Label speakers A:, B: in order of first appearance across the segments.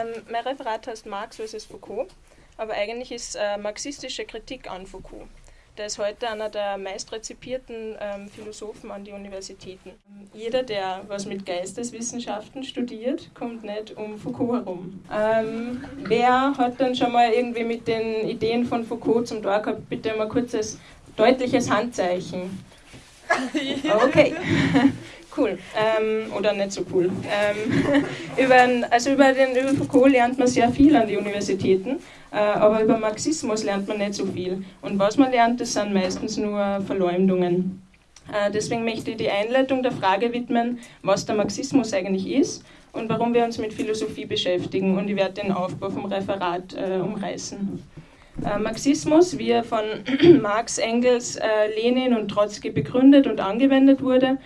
A: Ähm, mein Referat heißt Marx vs. Foucault, aber eigentlich ist äh, marxistische Kritik an Foucault. Der ist heute einer der meist ähm, Philosophen an die Universitäten. Jeder, der was mit Geisteswissenschaften studiert, kommt nicht um Foucault herum. Ähm, wer hat dann schon mal irgendwie mit den Ideen von Foucault zum Tor gehabt? Bitte mal kurzes, deutliches Handzeichen. Okay. Cool. Ähm, oder nicht so cool. Ähm, über, also über, den, Foucault lernt man sehr viel an die Universitäten, äh, aber über Marxismus lernt man nicht so viel. Und was man lernt, das sind meistens nur Verleumdungen. Äh, deswegen möchte ich die Einleitung der Frage widmen, was der Marxismus eigentlich ist und warum wir uns mit Philosophie beschäftigen. Und ich werde den Aufbau vom Referat äh, umreißen. Äh, Marxismus, wie er von Marx, Engels, äh, Lenin und Trotzki begründet und angewendet wurde,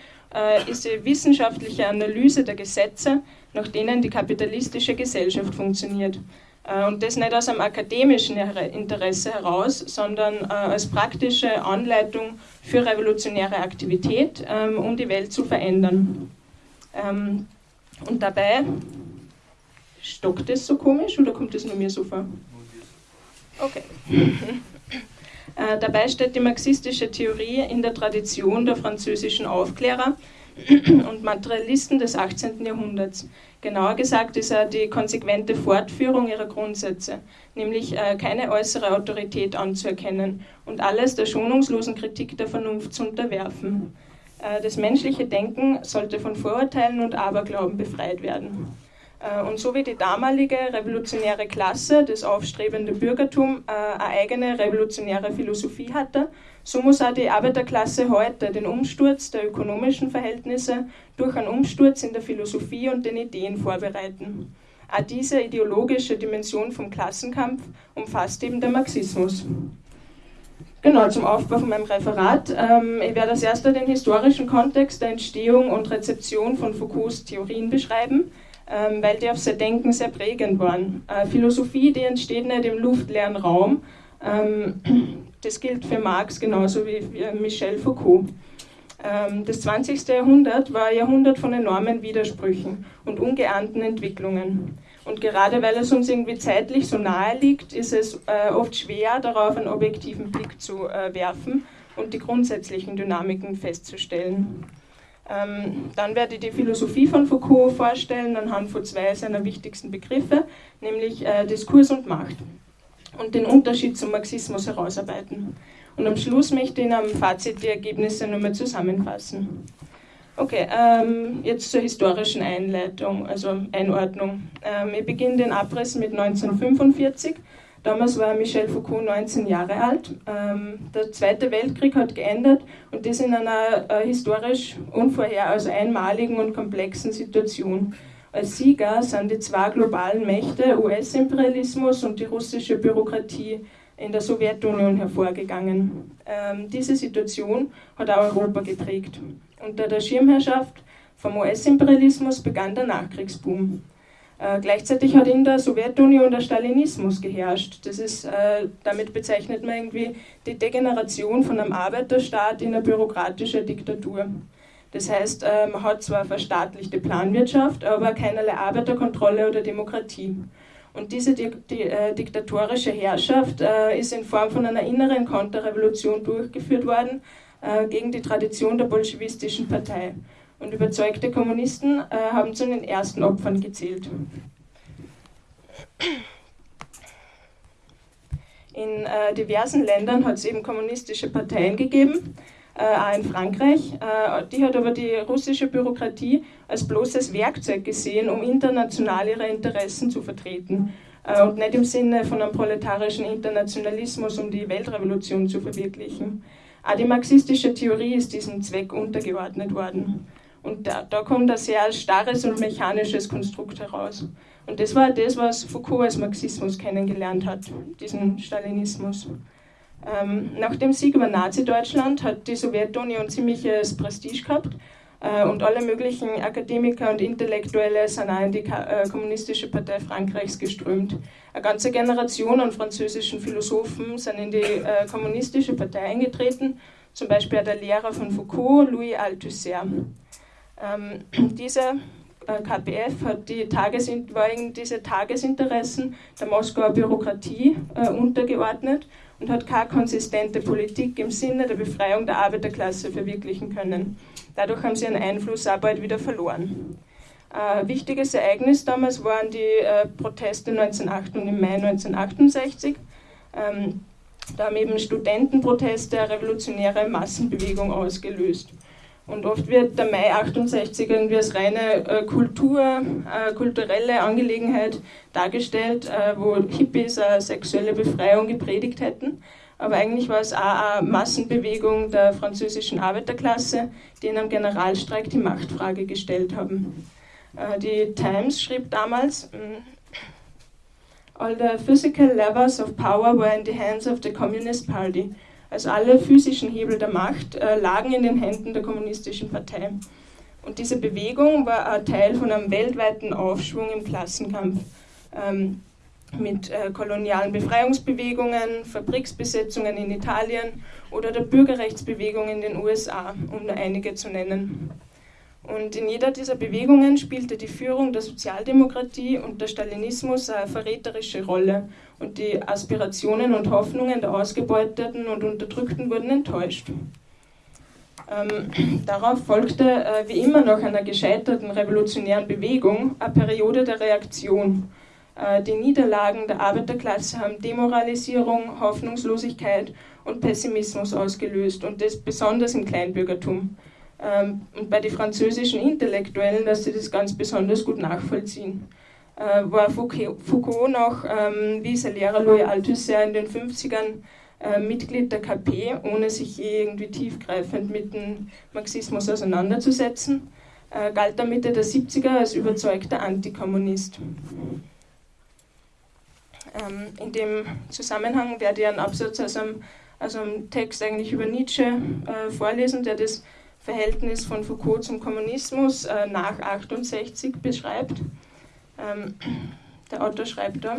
A: ist die wissenschaftliche Analyse der Gesetze, nach denen die kapitalistische Gesellschaft funktioniert. Äh, und das nicht aus einem akademischen Interesse heraus, sondern äh, als praktische Anleitung für revolutionäre Aktivität, ähm, um die Welt zu verändern. Ähm, und dabei stockt es so komisch oder kommt es nur mir so vor? Okay. Äh, dabei steht die marxistische Theorie in der Tradition der französischen Aufklärer und Materialisten des 18. Jahrhunderts. Genauer gesagt ist er die konsequente Fortführung ihrer Grundsätze, nämlich äh, keine äußere Autorität anzuerkennen und alles der schonungslosen Kritik der Vernunft zu unterwerfen. Äh, das menschliche Denken sollte von Vorurteilen und Aberglauben befreit werden. Äh, und so wie die damalige revolutionäre Klasse, das aufstrebende Bürgertum, äh, eine eigene revolutionäre Philosophie hatte, so muss auch die Arbeiterklasse heute den Umsturz der ökonomischen Verhältnisse durch einen Umsturz in der Philosophie und den Ideen vorbereiten. Auch diese ideologische Dimension vom Klassenkampf umfasst eben der Marxismus. Genau, zum Aufbau von meinem Referat. Ähm, ich werde als erster den historischen Kontext der Entstehung und Rezeption von Foucaults Theorien beschreiben weil die auf sein Denken sehr prägend waren. Äh, Philosophie, die entsteht nicht im luftleeren Raum. Ähm, das gilt für Marx genauso wie für Michel Foucault. Ähm, das 20. Jahrhundert war ein Jahrhundert von enormen Widersprüchen und ungeahnten Entwicklungen. Und gerade weil es uns irgendwie zeitlich so nahe liegt, ist es äh, oft schwer, darauf einen objektiven Blick zu äh, werfen und die grundsätzlichen Dynamiken festzustellen. Ähm, dann werde ich die Philosophie von Foucault vorstellen anhand von zwei seiner wichtigsten Begriffe, nämlich äh, Diskurs und Macht und den Unterschied zum Marxismus herausarbeiten. Und am Schluss möchte ich in einem Fazit die Ergebnisse nochmal zusammenfassen. Okay, ähm, jetzt zur historischen Einleitung, also Einordnung. Ähm, ich beginne den Abriss mit 1945 Damals war Michel Foucault 19 Jahre alt. Ähm, der Zweite Weltkrieg hat geendet und das in einer äh, historisch unvorher, also einmaligen und komplexen Situation. Als Sieger sind die zwei globalen Mächte, US-Imperialismus und die russische Bürokratie, in der Sowjetunion hervorgegangen. Ähm, diese Situation hat auch Europa geprägt. Unter der Schirmherrschaft vom US-Imperialismus begann der Nachkriegsboom. Äh, gleichzeitig hat in der Sowjetunion der Stalinismus geherrscht. Das ist, äh, damit bezeichnet man irgendwie die Degeneration von einem Arbeiterstaat in eine bürokratische Diktatur. Das heißt, äh, man hat zwar verstaatlichte Planwirtschaft, aber keinerlei Arbeiterkontrolle oder Demokratie. Und diese di die, äh, diktatorische Herrschaft äh, ist in Form von einer inneren Konterrevolution durchgeführt worden gegen die Tradition der bolschewistischen Partei und überzeugte Kommunisten äh, haben zu den ersten Opfern gezählt. In äh, diversen Ländern hat es eben kommunistische Parteien gegeben, äh, auch in Frankreich. Äh, die hat aber die russische Bürokratie als bloßes Werkzeug gesehen, um international ihre Interessen zu vertreten äh, und nicht im Sinne von einem proletarischen Internationalismus, um die Weltrevolution zu verwirklichen. Auch die marxistische Theorie ist diesem Zweck untergeordnet worden. Und da, da kommt ein sehr starres und mechanisches Konstrukt heraus. Und das war das, was Foucault als Marxismus kennengelernt hat, diesen Stalinismus. Ähm, nach dem Sieg über Nazi-Deutschland hat die Sowjetunion ziemliches Prestige gehabt äh, und alle möglichen Akademiker und Intellektuelle sind auch in die äh, Kommunistische Partei Frankreichs geströmt. Eine ganze Generation an französischen Philosophen sind in die äh, Kommunistische Partei eingetreten, zum Beispiel der Lehrer von Foucault, Louis Althusser. Ähm, diese KPF hat die Tages war diese Tagesinteressen der Moskauer Bürokratie äh, untergeordnet und hat keine konsistente Politik im Sinne der Befreiung der Arbeiterklasse verwirklichen können. Dadurch haben sie ihren Einfluss auch bald wieder verloren. Ein wichtiges Ereignis damals waren die äh, Proteste 1908 und im Mai 1968. Ähm, da haben eben Studentenproteste eine revolutionäre Massenbewegung ausgelöst. Und oft wird der Mai 68 irgendwie als reine äh, Kultur, äh, kulturelle Angelegenheit dargestellt, äh, wo Hippies eine sexuelle Befreiung gepredigt hätten. Aber eigentlich war es auch eine Massenbewegung der französischen Arbeiterklasse, die in einem Generalstreik die Machtfrage gestellt haben. Äh, die Times schrieb damals, mm, All the physical levers of power were in the hands of the Communist Party. Also alle physischen Hebel der Macht äh, lagen in den Händen der Kommunistischen Partei. Und diese Bewegung war ein Teil von einem weltweiten Aufschwung im Klassenkampf ähm, mit äh, kolonialen Befreiungsbewegungen, Fabriksbesetzungen in Italien oder der Bürgerrechtsbewegung in den USA, um nur einige zu nennen. Und in jeder dieser Bewegungen spielte die Führung der Sozialdemokratie und der Stalinismus eine verräterische Rolle und die Aspirationen und Hoffnungen der Ausgebeuteten und Unterdrückten wurden enttäuscht. Ähm, darauf folgte, äh, wie immer nach einer gescheiterten revolutionären Bewegung, eine Periode der Reaktion. Äh, die Niederlagen der Arbeiterklasse haben Demoralisierung, Hoffnungslosigkeit und Pessimismus ausgelöst und das besonders im Kleinbürgertum. Ähm, und bei den französischen Intellektuellen dass sie das ganz besonders gut nachvollziehen. Äh, war Foucault noch, ähm, wie sein Lehrer Louis Althusser in den 50ern, äh, Mitglied der KP, ohne sich irgendwie tiefgreifend mit dem Marxismus auseinanderzusetzen, äh, galt er Mitte der 70er als überzeugter Antikommunist. Ähm, in dem Zusammenhang werde ich einen Absatz aus einem, aus einem Text eigentlich über Nietzsche äh, vorlesen, der das Verhältnis von Foucault zum Kommunismus äh, nach 68 beschreibt. Ähm, der Autor schreibt da,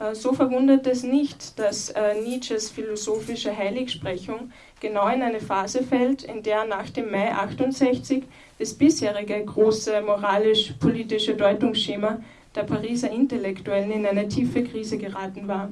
A: äh, so verwundert es nicht, dass äh, Nietzsches philosophische Heiligsprechung genau in eine Phase fällt, in der nach dem Mai 68 das bisherige große moralisch-politische Deutungsschema der Pariser Intellektuellen in eine tiefe Krise geraten war.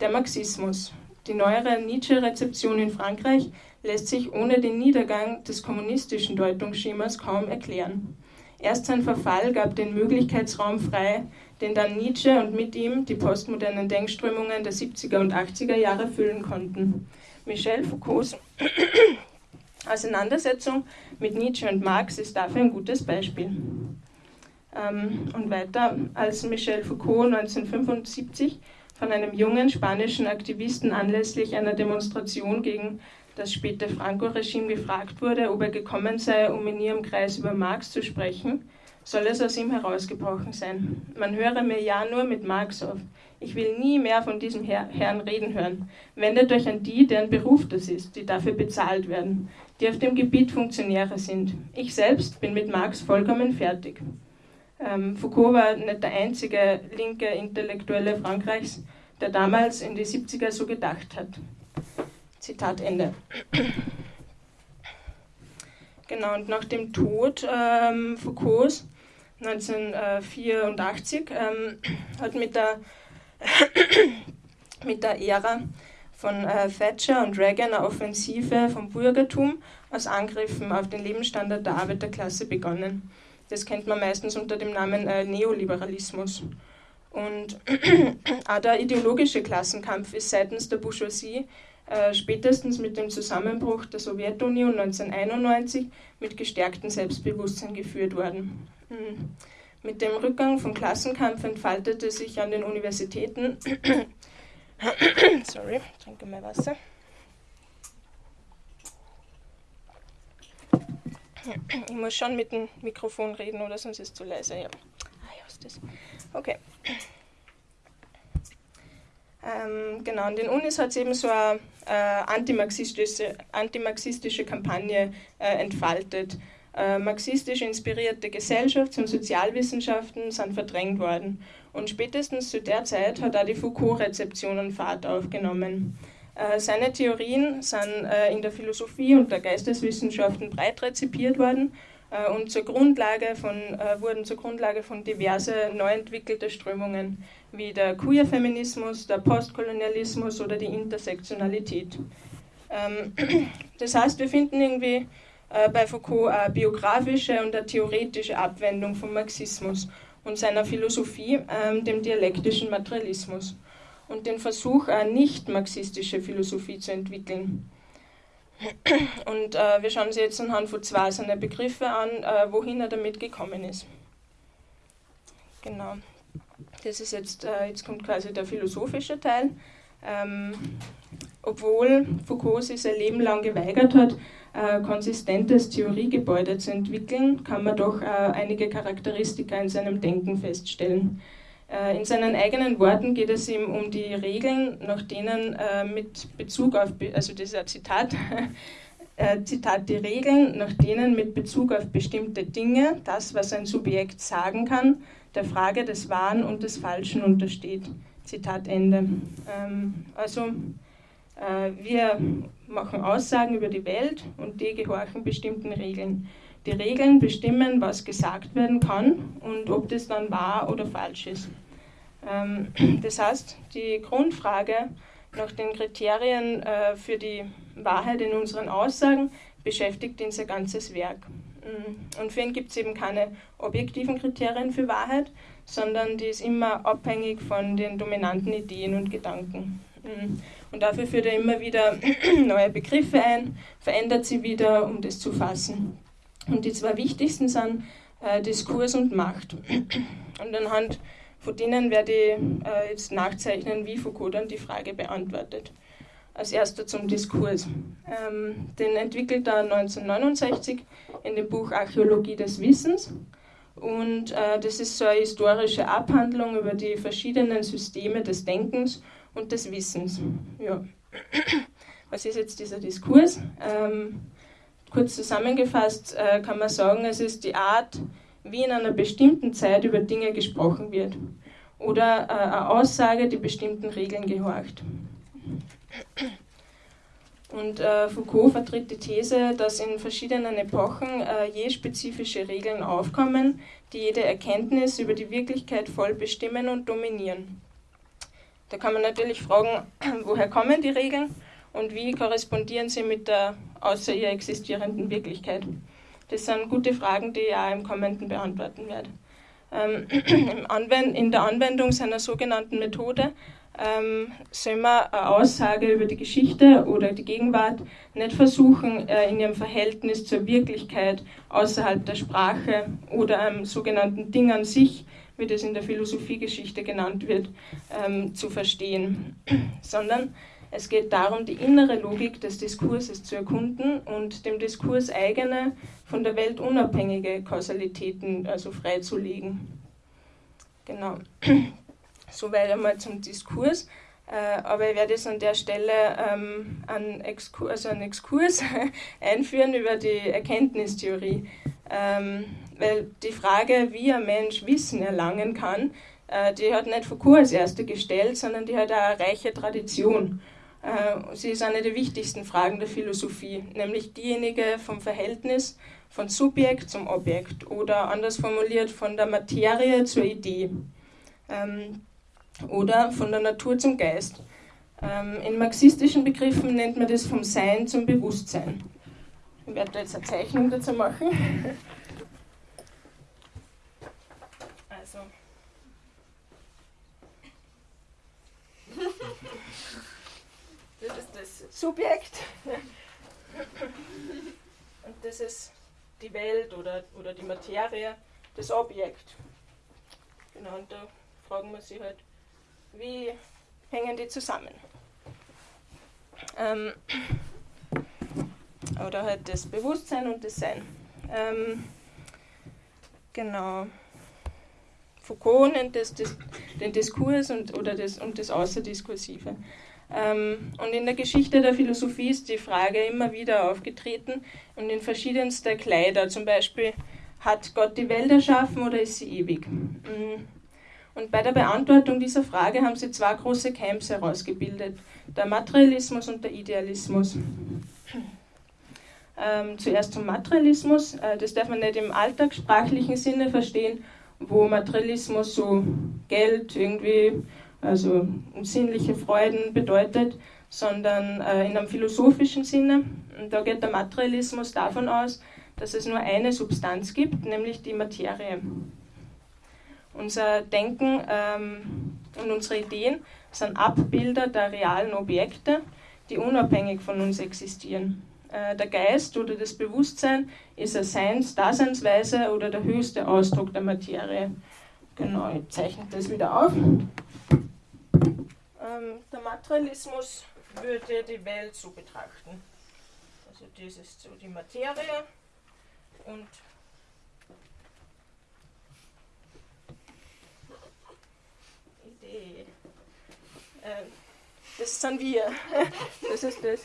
A: Der Marxismus. Die neuere Nietzsche-Rezeption in Frankreich lässt sich ohne den Niedergang des kommunistischen Deutungsschemas kaum erklären. Erst sein Verfall gab den Möglichkeitsraum frei, den dann Nietzsche und mit ihm die postmodernen Denkströmungen der 70er und 80er Jahre füllen konnten. Michel Foucaults Auseinandersetzung mit Nietzsche und Marx ist dafür ein gutes Beispiel. Ähm, und weiter, als Michel Foucault 1975 von einem jungen spanischen Aktivisten anlässlich einer Demonstration gegen das späte Franco-Regime gefragt wurde, ob er gekommen sei, um in ihrem Kreis über Marx zu sprechen, soll es aus ihm herausgebrochen sein. Man höre mir ja nur mit Marx auf. Ich will nie mehr von diesem Herr, Herrn reden hören. Wendet euch an die, deren Beruf das ist, die dafür bezahlt werden, die auf dem Gebiet Funktionäre sind. Ich selbst bin mit Marx vollkommen fertig. Ähm, Foucault war nicht der einzige linke Intellektuelle Frankreichs, der damals in die 70er so gedacht hat. Zitat Ende. Genau, und nach dem Tod ähm, Foucaults 1984 ähm, hat mit der, mit der Ära von äh, Thatcher und Reagan eine Offensive vom Bürgertum aus Angriffen auf den Lebensstandard der Arbeiterklasse begonnen. Das kennt man meistens unter dem Namen äh, Neoliberalismus. Und auch der ideologische Klassenkampf ist seitens der Bourgeoisie äh, spätestens mit dem Zusammenbruch der Sowjetunion 1991 mit gestärktem Selbstbewusstsein geführt worden. Mhm. Mit dem Rückgang vom Klassenkampf entfaltete sich an den Universitäten, sorry, trinke mal Wasser. Ich muss schon mit dem Mikrofon reden, oder sonst ist es zu leise. Ja. Ah, ja, ist das. Okay. Ähm, genau, an den Unis hat es eben so eine äh, antimarxistische, antimarxistische Kampagne äh, entfaltet. Äh, marxistisch inspirierte Gesellschafts- und Sozialwissenschaften sind verdrängt worden. Und spätestens zu der Zeit hat auch die Foucault-Rezeption einen Fahrt aufgenommen. Äh, seine Theorien sind äh, in der Philosophie und der Geisteswissenschaften breit rezipiert worden, und zur Grundlage von, äh, wurden zur Grundlage von diverse neu entwickelte Strömungen wie der Queer-Feminismus, der Postkolonialismus oder die Intersektionalität. Ähm, das heißt, wir finden irgendwie äh, bei Foucault eine biografische und eine theoretische Abwendung vom Marxismus und seiner Philosophie, ähm, dem dialektischen Materialismus, und den Versuch, eine nicht-marxistische Philosophie zu entwickeln. Und äh, wir schauen uns jetzt anhand von zwei seiner Begriffe an, äh, wohin er damit gekommen ist. Genau. Das ist jetzt, äh, jetzt kommt quasi der philosophische Teil. Ähm, obwohl Foucault sich sein Leben lang geweigert hat, ein konsistentes Theoriegebäude zu entwickeln, kann man doch äh, einige Charakteristika in seinem Denken feststellen. Äh, in seinen eigenen Worten geht es ihm um die Regeln, nach denen äh, mit Bezug auf, also dieser Zitat, Zitat, die Regeln, nach denen mit Bezug auf bestimmte Dinge das, was ein Subjekt sagen kann, der Frage des Wahren und des Falschen untersteht. Zitat Ende. Ähm, also äh, wir machen Aussagen über die Welt und die gehorchen bestimmten Regeln. Die Regeln bestimmen, was gesagt werden kann und ob das dann wahr oder falsch ist. Ähm, das heißt, die Grundfrage nach den Kriterien äh, für die Wahrheit in unseren Aussagen beschäftigt sein ganzes Werk. Mm, und für ihn gibt es eben keine objektiven Kriterien für Wahrheit, sondern die ist immer abhängig von den dominanten Ideen und Gedanken. Mm. Und dafür führt er immer wieder neue Begriffe ein, verändert sie wieder, um das zu fassen. Und die zwei wichtigsten sind äh, Diskurs und Macht. Und anhand von denen werde ich äh, jetzt nachzeichnen, wie Foucault dann die Frage beantwortet. Als erster zum Diskurs. Ähm, den entwickelt er 1969 in dem Buch Archäologie des Wissens. Und äh, das ist so eine historische Abhandlung über die verschiedenen Systeme des Denkens und des Wissens. Ja. Was ist jetzt dieser Diskurs? Ähm, kurz zusammengefasst äh, kann man sagen, es ist die Art, wie in einer bestimmten Zeit über Dinge gesprochen wird oder äh, eine Aussage, die bestimmten Regeln gehorcht. Und äh, Foucault vertritt die These, dass in verschiedenen Epochen äh, je spezifische Regeln aufkommen, die jede Erkenntnis über die Wirklichkeit voll bestimmen und dominieren. Da kann man natürlich fragen, woher kommen die Regeln und wie korrespondieren sie mit der außer ihr existierenden Wirklichkeit. Das sind gute Fragen, die ich auch im Kommenden beantworten werde. Ähm, in der Anwendung seiner sogenannten Methode ähm, soll man eine Aussage über die Geschichte oder die Gegenwart nicht versuchen, äh, in ihrem Verhältnis zur Wirklichkeit außerhalb der Sprache oder einem sogenannten Ding an sich, wie das in der Philosophiegeschichte genannt wird, ähm, zu verstehen, sondern es geht darum, die innere Logik des Diskurses zu erkunden und dem Diskurs eigene, von der Welt unabhängige Kausalitäten also freizulegen. Genau. Soweit einmal zum Diskurs. Äh, aber ich werde jetzt an der Stelle ähm, einen, Exkurs, also einen Exkurs einführen über die Erkenntnistheorie. Ähm, weil die Frage, wie ein Mensch Wissen erlangen kann, äh, die hat nicht Foucault als erste gestellt, sondern die hat eine reiche Tradition. Äh, sie ist eine der wichtigsten Fragen der Philosophie, nämlich diejenige vom Verhältnis von Subjekt zum Objekt oder anders formuliert von der Materie zur Idee. Ähm, oder von der Natur zum Geist. Ähm, in marxistischen Begriffen nennt man das vom Sein zum Bewusstsein. Ich werde da jetzt eine Zeichnung dazu machen. Also. Das ist das Subjekt. Und das ist die Welt oder, oder die Materie, das Objekt. Genau, und da fragen wir sich halt, wie hängen die zusammen? Ähm, oder halt das Bewusstsein und das Sein. Ähm, genau. Foucault nennt das, das den Diskurs und, oder das, und das Außerdiskursive. Ähm, und in der Geschichte der Philosophie ist die Frage immer wieder aufgetreten und in verschiedenster Kleider. Zum Beispiel, hat Gott die Welt erschaffen oder ist sie ewig? Mhm. Und bei der Beantwortung dieser Frage haben sie zwei große Camps herausgebildet, der Materialismus und der Idealismus. Ähm, zuerst zum Materialismus. Äh, das darf man nicht im alltagssprachlichen Sinne verstehen, wo Materialismus so Geld irgendwie, also sinnliche Freuden bedeutet, sondern äh, in einem philosophischen Sinne. Und da geht der Materialismus davon aus, dass es nur eine Substanz gibt, nämlich die Materie. Unser Denken ähm, und unsere Ideen sind Abbilder der realen Objekte, die unabhängig von uns existieren. Äh, der Geist oder das Bewusstsein ist eine Seins Daseinsweise oder der höchste Ausdruck der Materie. Genau, ich zeichne das wieder auf. Ähm, der Materialismus würde die Welt so betrachten. Also das ist so die Materie und Idee. Ähm, das sind wir. Das ist das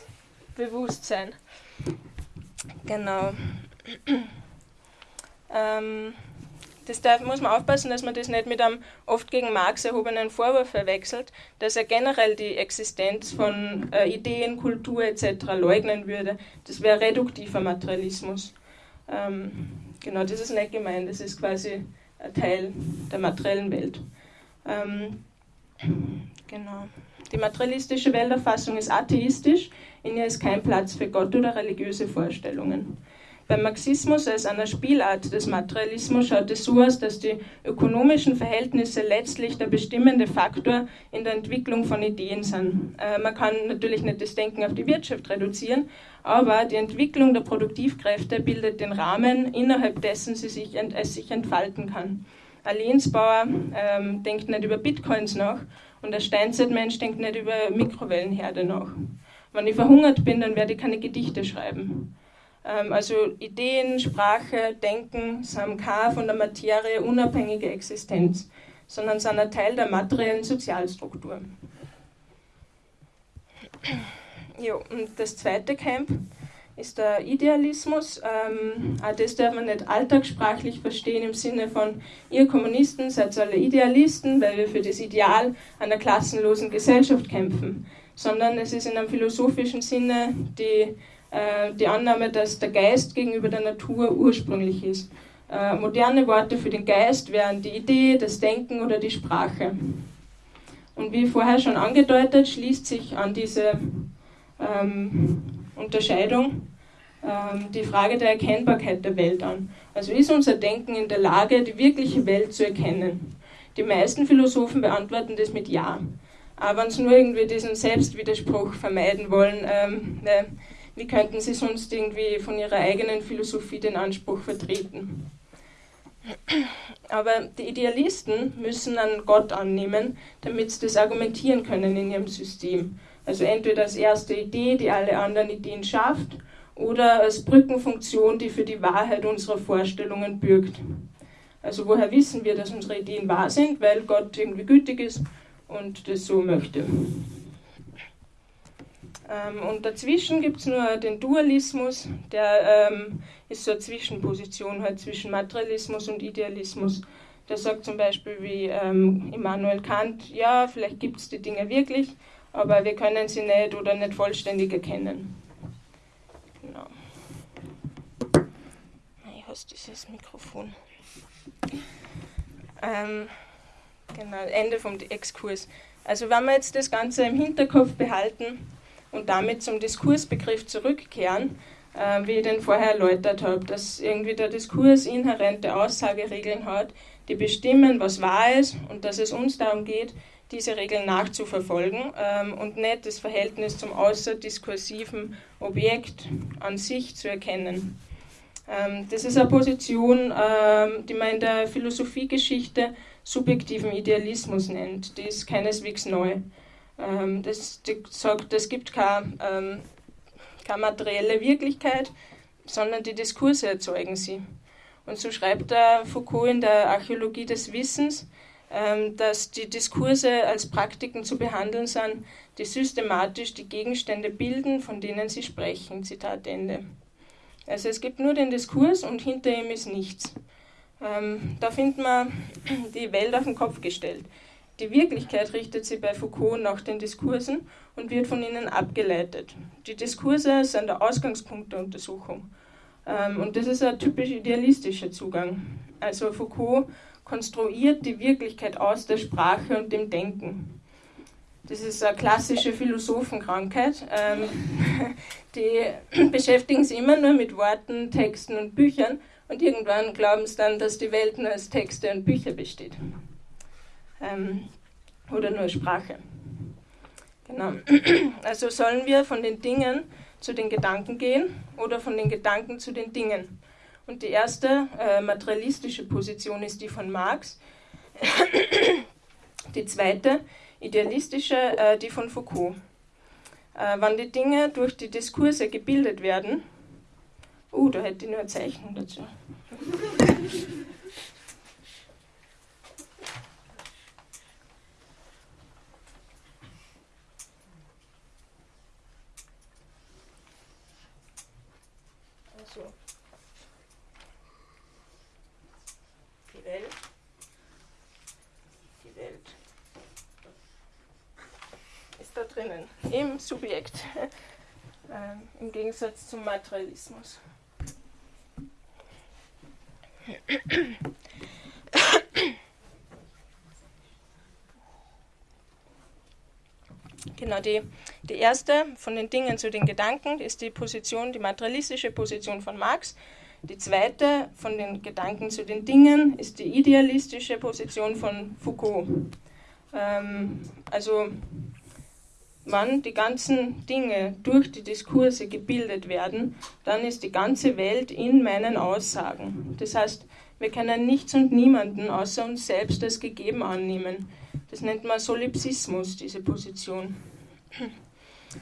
A: Bewusstsein. Genau. Ähm, das darf, muss man aufpassen, dass man das nicht mit einem oft gegen Marx erhobenen Vorwurf verwechselt, dass er generell die Existenz von äh, Ideen, Kultur etc. leugnen würde. Das wäre reduktiver Materialismus. Ähm, genau, das ist nicht gemeint, das ist quasi ein Teil der materiellen Welt. Ähm, genau. Die materialistische Welterfassung ist atheistisch, in ihr ist kein Platz für Gott oder religiöse Vorstellungen. Beim Marxismus als einer Spielart des Materialismus schaut es so aus, dass die ökonomischen Verhältnisse letztlich der bestimmende Faktor in der Entwicklung von Ideen sind. Äh, man kann natürlich nicht das Denken auf die Wirtschaft reduzieren, aber die Entwicklung der Produktivkräfte bildet den Rahmen, innerhalb dessen sie sich, es sich entfalten kann. Ein Lehnsbauer ähm, denkt nicht über Bitcoins nach und der Steinzeitmensch denkt nicht über Mikrowellenherde nach. Wenn ich verhungert bin, dann werde ich keine Gedichte schreiben. Ähm, also Ideen, Sprache, Denken keine von der Materie unabhängige Existenz, sondern sind ein Teil der materiellen Sozialstruktur. Jo, und das zweite Camp ist der Idealismus. Ähm, auch das darf man nicht alltagssprachlich verstehen im Sinne von, ihr Kommunisten seid alle Idealisten, weil wir für das Ideal einer klassenlosen Gesellschaft kämpfen, sondern es ist in einem philosophischen Sinne die die Annahme, dass der Geist gegenüber der Natur ursprünglich ist. Äh, moderne Worte für den Geist wären die Idee, das Denken oder die Sprache. Und wie vorher schon angedeutet, schließt sich an diese ähm, Unterscheidung ähm, die Frage der Erkennbarkeit der Welt an. Also ist unser Denken in der Lage, die wirkliche Welt zu erkennen? Die meisten Philosophen beantworten das mit Ja. Aber wenn sie nur irgendwie diesen Selbstwiderspruch vermeiden wollen, ähm, ne, wie könnten sie sonst irgendwie von ihrer eigenen Philosophie den Anspruch vertreten? Aber die Idealisten müssen einen Gott annehmen, damit sie das argumentieren können in ihrem System. Also entweder als erste Idee, die alle anderen Ideen schafft, oder als Brückenfunktion, die für die Wahrheit unserer Vorstellungen bürgt. Also woher wissen wir, dass unsere Ideen wahr sind? Weil Gott irgendwie gütig ist und das so möchte. Ähm, und dazwischen gibt es nur den Dualismus, der ähm, ist so eine Zwischenposition halt zwischen Materialismus und Idealismus. Der sagt zum Beispiel wie ähm, Immanuel Kant, ja, vielleicht gibt es die Dinge wirklich, aber wir können sie nicht oder nicht vollständig erkennen. Genau. Ich hasse dieses Mikrofon. Ähm, genau, Ende vom Exkurs. Also wenn wir jetzt das Ganze im Hinterkopf behalten, und damit zum Diskursbegriff zurückkehren, äh, wie ich den vorher erläutert habe, dass irgendwie der Diskurs inhärente Aussageregeln hat, die bestimmen, was wahr ist und dass es uns darum geht, diese Regeln nachzuverfolgen ähm, und nicht das Verhältnis zum außerdiskursiven Objekt an sich zu erkennen. Ähm, das ist eine Position, ähm, die man in der Philosophiegeschichte subjektiven Idealismus nennt. Die ist keineswegs neu. Ähm, das sagt, es gibt keine, ähm, keine materielle Wirklichkeit, sondern die Diskurse erzeugen sie. Und so schreibt der Foucault in der Archäologie des Wissens, ähm, dass die Diskurse als Praktiken zu behandeln sind, die systematisch die Gegenstände bilden, von denen sie sprechen. Zitat Ende. Also es gibt nur den Diskurs und hinter ihm ist nichts. Ähm, da findet man die Welt auf den Kopf gestellt. Die Wirklichkeit richtet sich bei Foucault nach den Diskursen und wird von ihnen abgeleitet. Die Diskurse sind der Ausgangspunkt der Untersuchung. Ähm, und das ist ein typisch idealistischer Zugang. Also Foucault konstruiert die Wirklichkeit aus der Sprache und dem Denken. Das ist eine klassische Philosophenkrankheit. Ähm, die beschäftigen sich immer nur mit Worten, Texten und Büchern und irgendwann glauben sie dann, dass die Welt nur aus Texte und Bücher besteht. Ähm, oder nur Sprache. Genau. Also sollen wir von den Dingen zu den Gedanken gehen oder von den Gedanken zu den Dingen. Und die erste äh, materialistische Position ist die von Marx. die zweite idealistische, äh, die von Foucault. Äh, wann die Dinge durch die Diskurse gebildet werden, uh, da hätte ich nur eine Zeichnung dazu. Drinnen, im Subjekt, ähm, im Gegensatz zum Materialismus. Genau, die, die erste von den Dingen zu den Gedanken ist die Position, die materialistische Position von Marx. Die zweite von den Gedanken zu den Dingen ist die idealistische Position von Foucault. Ähm, also wann die ganzen Dinge durch die Diskurse gebildet werden, dann ist die ganze Welt in meinen Aussagen. Das heißt, wir können nichts und niemanden außer uns selbst als gegeben annehmen. Das nennt man Solipsismus, diese Position.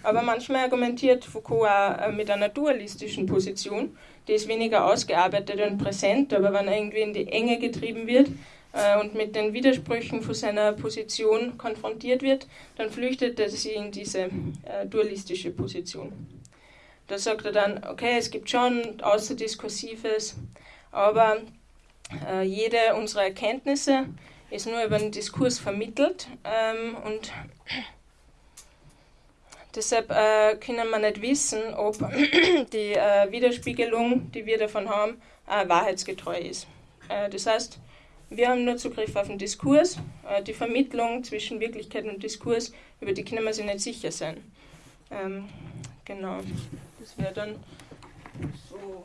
A: Aber manchmal argumentiert Foucault auch äh, mit einer dualistischen Position, die ist weniger ausgearbeitet und präsent, aber wenn er irgendwie in die Enge getrieben wird, äh, und mit den Widersprüchen von seiner Position konfrontiert wird, dann flüchtet er sich in diese äh, dualistische Position. Da sagt er dann, okay, es gibt schon Außerdiskursives, aber äh, jede unserer Erkenntnisse ist nur über den Diskurs vermittelt ähm, und deshalb äh, können wir nicht wissen, ob die äh, Widerspiegelung, die wir davon haben, äh, wahrheitsgetreu ist. das heißt, wir haben nur Zugriff auf den Diskurs. Äh, die Vermittlung zwischen Wirklichkeit und Diskurs, über die können wir sich nicht sicher sein. Ähm, genau, das wäre dann so.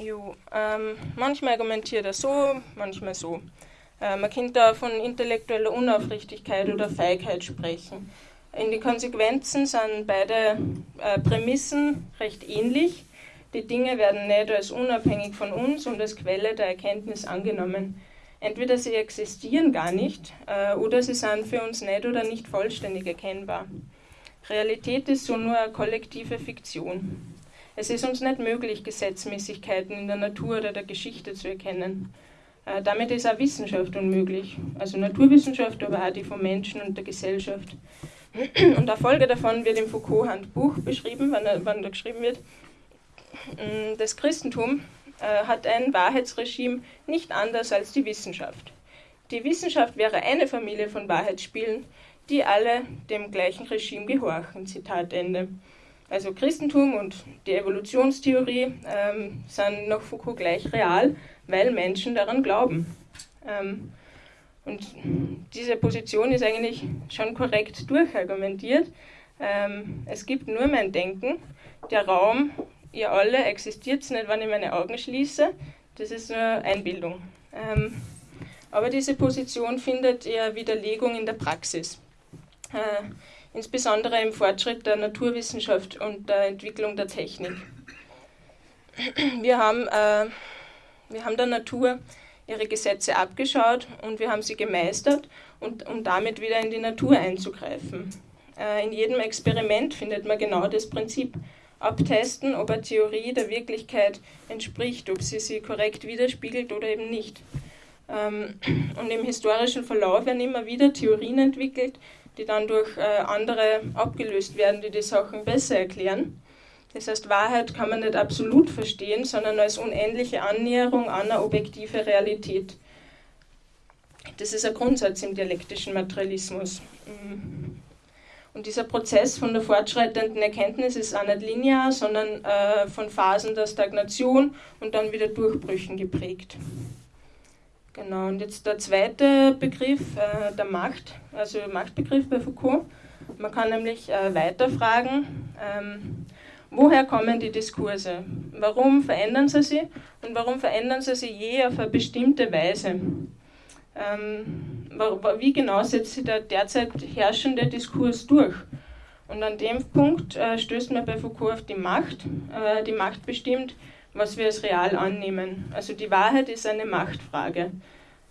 A: Jo, ähm, manchmal argumentiert er so, manchmal so. Äh, man könnte da von intellektueller Unaufrichtigkeit oder Feigheit sprechen. In den Konsequenzen sind beide äh, Prämissen recht ähnlich. Die Dinge werden nicht als unabhängig von uns und als Quelle der Erkenntnis angenommen. Entweder sie existieren gar nicht äh, oder sie sind für uns nicht oder nicht vollständig erkennbar. Realität ist so nur eine kollektive Fiktion. Es ist uns nicht möglich, Gesetzmäßigkeiten in der Natur oder der Geschichte zu erkennen. Äh, damit ist auch Wissenschaft unmöglich. Also Naturwissenschaft, aber auch die von Menschen und der Gesellschaft. Und eine Folge davon wird im Foucault-Handbuch beschrieben, wann, wann da geschrieben wird. Mm, das Christentum äh, hat ein Wahrheitsregime nicht anders als die Wissenschaft. Die Wissenschaft wäre eine Familie von Wahrheitsspielen, die alle dem gleichen Regime gehorchen. Zitat Ende. Also Christentum und die Evolutionstheorie ähm, sind nach Foucault gleich real, weil Menschen daran glauben. Ähm, und diese Position ist eigentlich schon korrekt durchargumentiert. Ähm, es gibt nur mein Denken. Der Raum, ihr alle, existiert nicht, wenn ich meine Augen schließe. Das ist nur Einbildung. Ähm, aber diese Position findet eher Widerlegung in der Praxis. Äh, insbesondere im Fortschritt der Naturwissenschaft und der Entwicklung der Technik. Wir haben, äh, wir haben der Natur ihre Gesetze abgeschaut und wir haben sie gemeistert, und, um damit wieder in die Natur einzugreifen. Äh, in jedem Experiment findet man genau das Prinzip. Abtesten, ob eine Theorie der Wirklichkeit entspricht, ob sie sie korrekt widerspiegelt oder eben nicht. Ähm, und im historischen Verlauf werden immer wieder Theorien entwickelt, die dann durch äh, andere abgelöst werden, die die Sachen besser erklären. Das heißt, Wahrheit kann man nicht absolut verstehen, sondern als unendliche Annäherung an eine objektive Realität. Das ist ein Grundsatz im dialektischen Materialismus. Und dieser Prozess von der fortschreitenden Erkenntnis ist auch nicht linear, sondern äh, von Phasen der Stagnation und dann wieder Durchbrüchen geprägt. Genau, und jetzt der zweite Begriff, äh, der Macht, also Machtbegriff bei Foucault. Man kann nämlich äh, weiterfragen, ähm, woher kommen die Diskurse? Warum verändern sie sich und warum verändern sie sich je auf eine bestimmte Weise? Ähm, wie genau setzt sich der derzeit herrschende Diskurs durch? Und an dem Punkt äh, stößt man bei Foucault auf die Macht. Äh, die Macht bestimmt, was wir als real annehmen. Also die Wahrheit ist eine Machtfrage.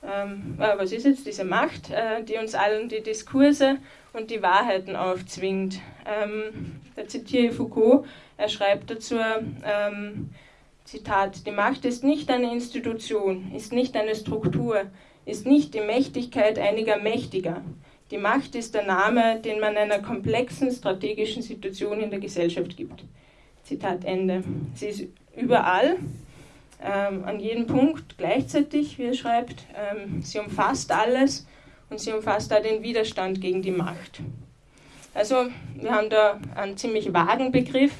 A: Ähm, äh, was ist jetzt diese Macht, äh, die uns allen die Diskurse und die Wahrheiten aufzwingt? Ähm, da zitiere ich Foucault, er schreibt dazu, ähm, Zitat, die Macht ist nicht eine Institution, ist nicht eine Struktur, ist nicht die Mächtigkeit einiger Mächtiger. Die Macht ist der Name, den man einer komplexen strategischen Situation in der Gesellschaft gibt. Zitat Ende. Sie ist überall, ähm, an jedem Punkt gleichzeitig, wie er schreibt. Ähm, sie umfasst alles und sie umfasst auch den Widerstand gegen die Macht. Also wir haben da einen ziemlich vagen Begriff,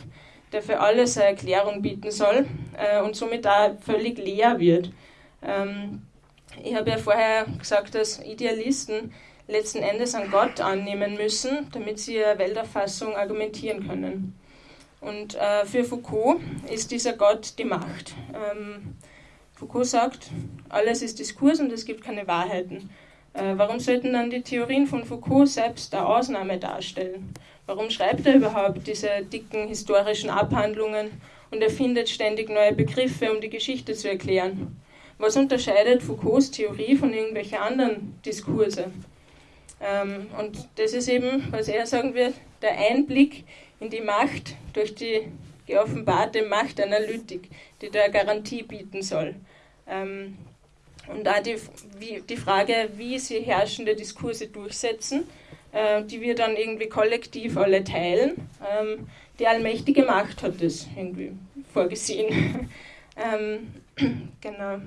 A: der für alles eine Erklärung bieten soll äh, und somit da völlig leer wird. Ähm, ich habe ja vorher gesagt, dass Idealisten letzten Endes an Gott annehmen müssen, damit sie ihre Welterfassung argumentieren können. Und äh, für Foucault ist dieser Gott die Macht. Ähm, Foucault sagt, alles ist Diskurs und es gibt keine Wahrheiten. Äh, warum sollten dann die Theorien von Foucault selbst eine Ausnahme darstellen? Warum schreibt er überhaupt diese dicken historischen Abhandlungen und erfindet ständig neue Begriffe, um die Geschichte zu erklären? Was unterscheidet Foucaults Theorie von irgendwelchen anderen Diskurse? Ähm, und das ist eben, was er sagen wird, der Einblick in die Macht durch die geoffenbarte Machtanalytik, die da Garantie bieten soll. Ähm, und auch die, wie, die Frage, wie sie herrschende Diskurse durchsetzen, äh, die wir dann irgendwie kollektiv alle teilen. Ähm, die allmächtige Macht hat das irgendwie vorgesehen. ähm, genau.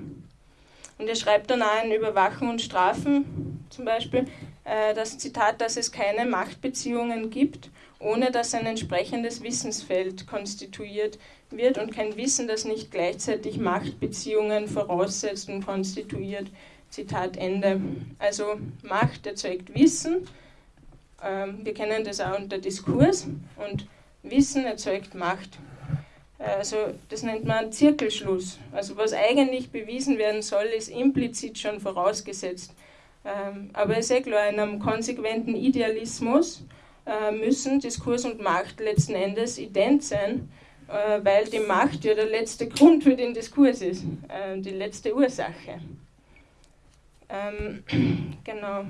A: Und er schreibt dann auch in Überwachen und Strafen zum Beispiel äh, das Zitat, dass es keine Machtbeziehungen gibt, ohne dass ein entsprechendes Wissensfeld konstituiert wird und kein Wissen, das nicht gleichzeitig Machtbeziehungen voraussetzt und konstituiert. Zitat Ende. Also Macht erzeugt Wissen. Ähm, wir kennen das auch unter Diskurs und Wissen erzeugt Macht. Also das nennt man Zirkelschluss. Also was eigentlich bewiesen werden soll, ist implizit schon vorausgesetzt. Ähm, aber es ist eh klar, in einem konsequenten Idealismus müssen Diskurs und Macht letzten Endes ident sein, äh, weil die Macht ja der letzte Grund für den Diskurs ist, äh, die letzte Ursache. Ähm, genau.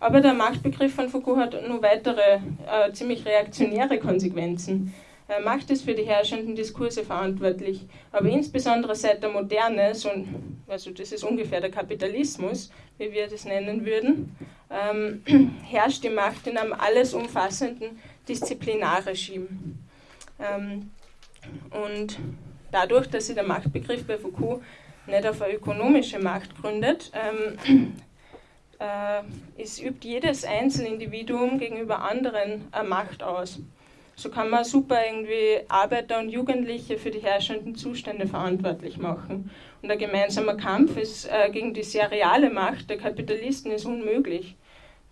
A: Aber der Machtbegriff von Foucault hat nur weitere ziemlich reaktionäre Konsequenzen. Macht ist für die herrschenden Diskurse verantwortlich, aber insbesondere seit der Moderne, so, also das ist ungefähr der Kapitalismus, wie wir das nennen würden, ähm, herrscht die Macht in einem alles umfassenden Disziplinarregime. Ähm, und dadurch, dass sich der Machtbegriff bei Foucault nicht auf eine ökonomische Macht gründet, ähm, äh, ist, übt jedes Einzelindividuum gegenüber anderen eine Macht aus. So kann man super irgendwie Arbeiter und Jugendliche für die herrschenden Zustände verantwortlich machen. Und ein gemeinsamer Kampf ist, äh, gegen die sehr reale Macht der Kapitalisten ist unmöglich.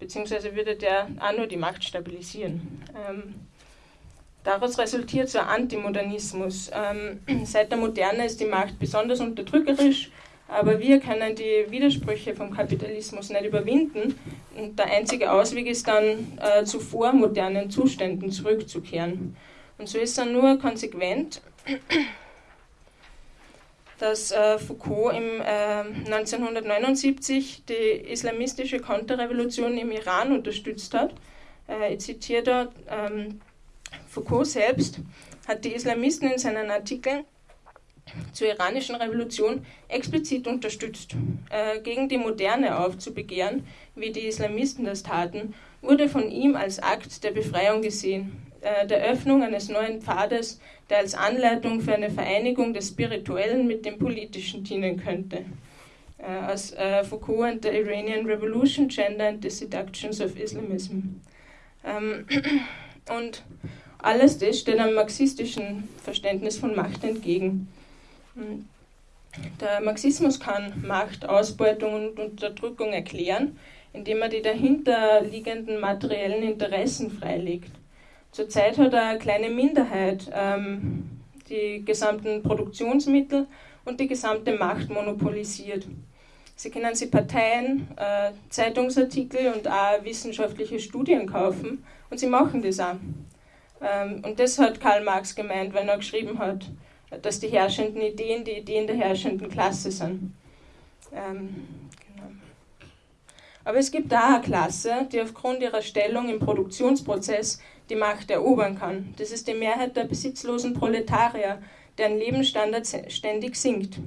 A: Beziehungsweise würde der auch nur die Macht stabilisieren. Ähm, daraus resultiert so ein Antimodernismus. Ähm, seit der Moderne ist die Macht besonders unterdrückerisch, aber wir können die Widersprüche vom Kapitalismus nicht überwinden. Und der einzige Ausweg ist dann, äh, zu vormodernen Zuständen zurückzukehren. Und so ist dann nur konsequent, dass äh, Foucault im, äh, 1979 die islamistische Konterrevolution im Iran unterstützt hat. Äh, ich zitiere dort, ähm, Foucault selbst hat die Islamisten in seinen Artikeln zur iranischen Revolution explizit unterstützt. Äh, gegen die Moderne aufzubegehren, wie die Islamisten das taten, wurde von ihm als Akt der Befreiung gesehen. Äh, der Öffnung eines neuen Pfades, der als Anleitung für eine Vereinigung des Spirituellen mit dem Politischen dienen könnte. Äh, aus äh, Foucault and the Iranian Revolution, Gender and the Seductions of Islamism. Ähm, und alles das steht einem marxistischen Verständnis von Macht entgegen. Hm. Der Marxismus kann Macht, Ausbeutung und Unterdrückung erklären, indem er die dahinterliegenden materiellen Interessen freilegt. Zurzeit hat eine kleine Minderheit ähm, die gesamten Produktionsmittel und die gesamte Macht monopolisiert. Sie können sich Parteien, äh, Zeitungsartikel und auch wissenschaftliche Studien kaufen und sie machen das auch. Ähm, und das hat Karl Marx gemeint, wenn er geschrieben hat, dass die herrschenden Ideen die Ideen der herrschenden Klasse sind. Ähm, aber es gibt da eine Klasse, die aufgrund ihrer Stellung im Produktionsprozess die Macht erobern kann. Das ist die Mehrheit der besitzlosen Proletarier, deren Lebensstandard ständig sinkt.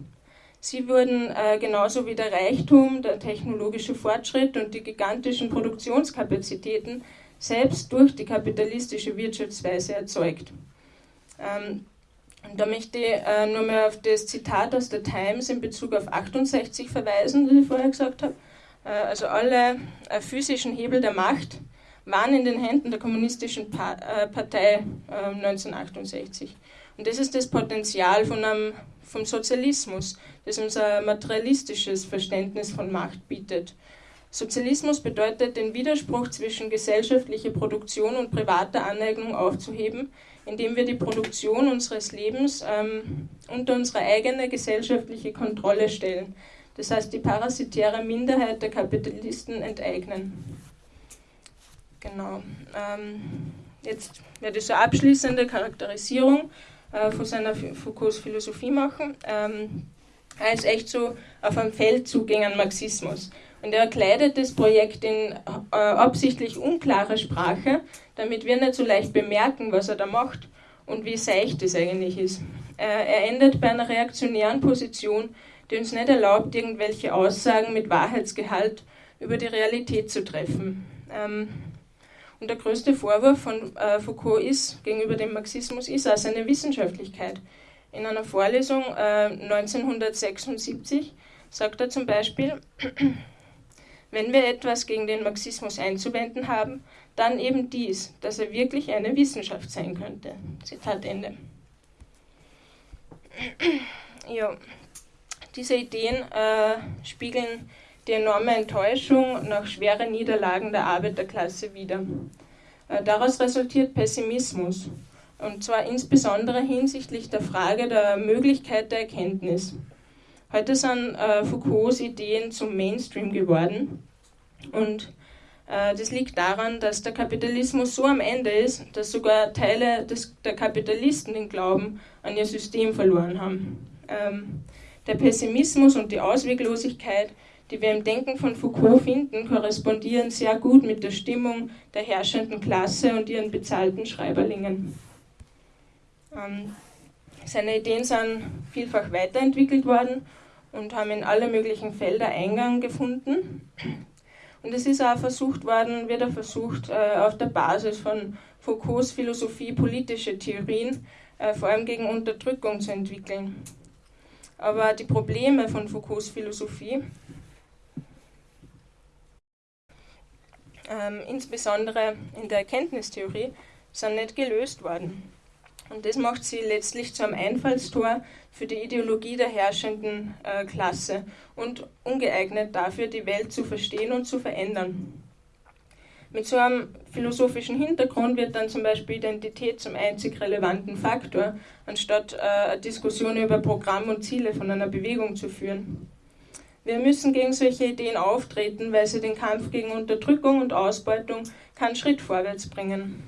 A: Sie wurden äh, genauso wie der Reichtum, der technologische Fortschritt und die gigantischen Produktionskapazitäten selbst durch die kapitalistische Wirtschaftsweise erzeugt. Ähm, und da möchte ich äh, nur mal auf das Zitat aus der Times in Bezug auf 68 verweisen, das ich vorher gesagt habe. Äh, also alle äh, physischen Hebel der Macht waren in den Händen der Kommunistischen äh, Partei 1968. Ähm, Und das ist das Potenzial von einem, vom Sozialismus, das uns ein materialistisches Verständnis von Macht bietet. Sozialismus bedeutet, den Widerspruch zwischen gesellschaftlicher Produktion und privater Aneignung aufzuheben, indem wir die Produktion unseres Lebens ähm, unter unsere eigene gesellschaftliche Kontrolle stellen das heißt die parasitäre Minderheit der Kapitalisten enteignen. Genau. Ähm, jetzt werde ich so abschließende Charakterisierung äh, von seiner Foucaults Philosophie machen. Ähm, er ist echt so auf einem Feldzug gegen den Marxismus. Und er kleidet das Projekt in äh, absichtlich unklare Sprache, damit wir nicht so leicht bemerken, was er da macht und wie seicht es eigentlich ist. Äh, er endet bei einer reaktionären Position, die uns nicht erlaubt, irgendwelche Aussagen mit Wahrheitsgehalt über die Realität zu treffen. Ähm, und der größte Vorwurf von äh, Foucault ist, gegenüber dem Marxismus, ist auch seine Wissenschaftlichkeit. In einer Vorlesung äh, 1976 sagt er zum Beispiel, wenn wir etwas gegen den Marxismus einzuwenden haben, dann eben dies, dass er wirklich eine Wissenschaft sein könnte. Zitat Ende. ja. Diese Ideen äh, spiegeln die enorme Enttäuschung nach schweren Niederlagen der Arbeiterklasse wider. Äh, daraus resultiert Pessimismus, und zwar insbesondere hinsichtlich der Frage der Möglichkeit der Erkenntnis. Heute sind äh, Foucaults Ideen zum Mainstream geworden und äh, das liegt daran, dass der Kapitalismus so am Ende ist, dass sogar Teile des, der Kapitalisten den Glauben an ihr System verloren haben. Ähm, der Pessimismus und die Ausweglosigkeit, die wir im Denken von Foucault finden, korrespondieren sehr gut mit der Stimmung der herrschenden Klasse und ihren bezahlten Schreiberlingen. Ähm, seine Ideen sind vielfach weiterentwickelt worden und haben in alle möglichen Felder Eingang gefunden. Und es ist auch versucht worden, wird auch versucht, äh, auf der Basis von Foucaults Philosophie politische Theorien, äh, vor allem gegen Unterdrückung zu entwickeln. Aber die Probleme von Foucaults Philosophie, ähm, insbesondere in der Erkenntnistheorie, sind nicht gelöst worden. Und das macht sie letztlich zu einem Einfallstor für die Ideologie der herrschenden äh, Klasse und ungeeignet dafür, die Welt zu verstehen und zu verändern. Mit so einem philosophischen Hintergrund wird dann zum Beispiel Identität zum einzig relevanten Faktor, anstatt äh, eine Diskussion über Programm und Ziele von einer Bewegung zu führen. Wir müssen gegen solche Ideen auftreten, weil sie den Kampf gegen Unterdrückung und Ausbeutung keinen Schritt vorwärts bringen.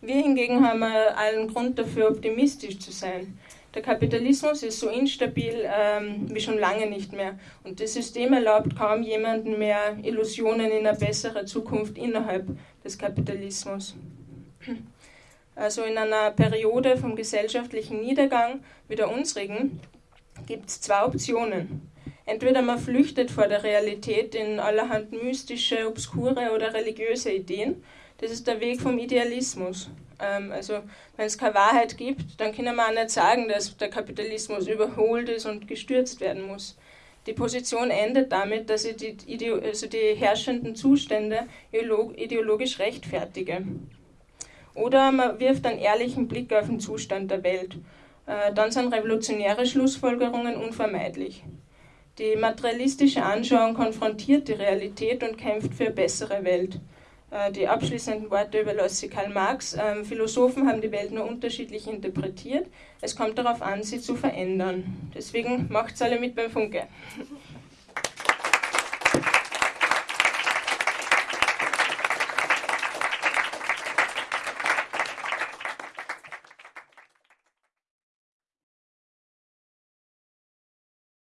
A: Wir hingegen haben allen Grund dafür, optimistisch zu sein. Der Kapitalismus ist so instabil ähm, wie schon lange nicht mehr und das System erlaubt kaum jemanden mehr Illusionen in eine bessere Zukunft innerhalb des Kapitalismus. Also in einer Periode vom gesellschaftlichen Niedergang wie der unsrigen gibt es zwei Optionen. Entweder man flüchtet vor der Realität in allerhand mystische, obskure oder religiöse Ideen, Das ist der Weg vom Idealismus. Ähm, also wenn es keine Wahrheit gibt, dann können wir auch nicht sagen, dass der Kapitalismus überholt ist und gestürzt werden muss. Die Position endet damit, dass ich die, Ideo also die herrschenden Zustände ideologisch rechtfertige. Oder man wirft einen ehrlichen Blick auf den Zustand der Welt. Äh, dann sind revolutionäre Schlussfolgerungen unvermeidlich. Die materialistische Anschauung konfrontiert die Realität und kämpft für eine bessere Welt. Äh, die abschließenden Worte überlasse ich Karl Marx. Ähm, Philosophen haben die Welt nur unterschiedlich interpretiert. Es kommt darauf an, sie zu verändern. Deswegen macht's alle mit beim Funke.